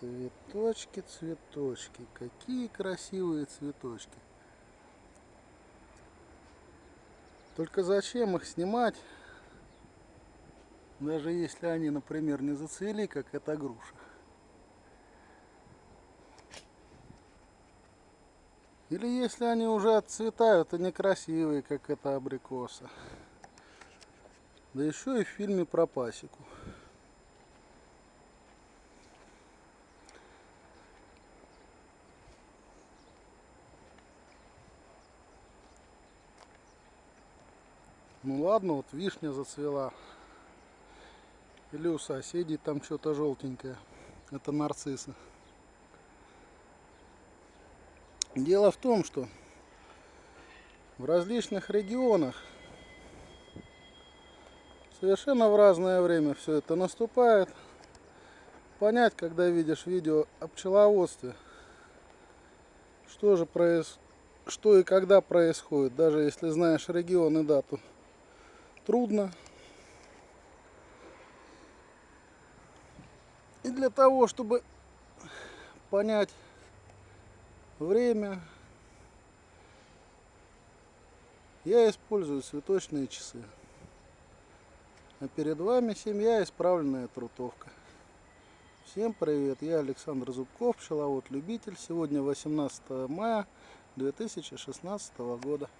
Цветочки, цветочки. Какие красивые цветочки. Только зачем их снимать, даже если они, например, не зацвели, как эта груша. Или если они уже отцветают и некрасивые, как эта абрикоса. Да еще и в фильме про пасеку. Ну ладно, вот вишня зацвела. Или у соседей там что-то желтенькое. Это нарциссы. Дело в том, что в различных регионах совершенно в разное время все это наступает. Понять, когда видишь видео о пчеловодстве, что же происходит, что и когда происходит, даже если знаешь регион и дату трудно. И для того, чтобы понять время, я использую цветочные часы. А перед вами семья исправленная трутовка. Всем привет, я Александр Зубков, пчеловод-любитель. Сегодня 18 мая 2016 года.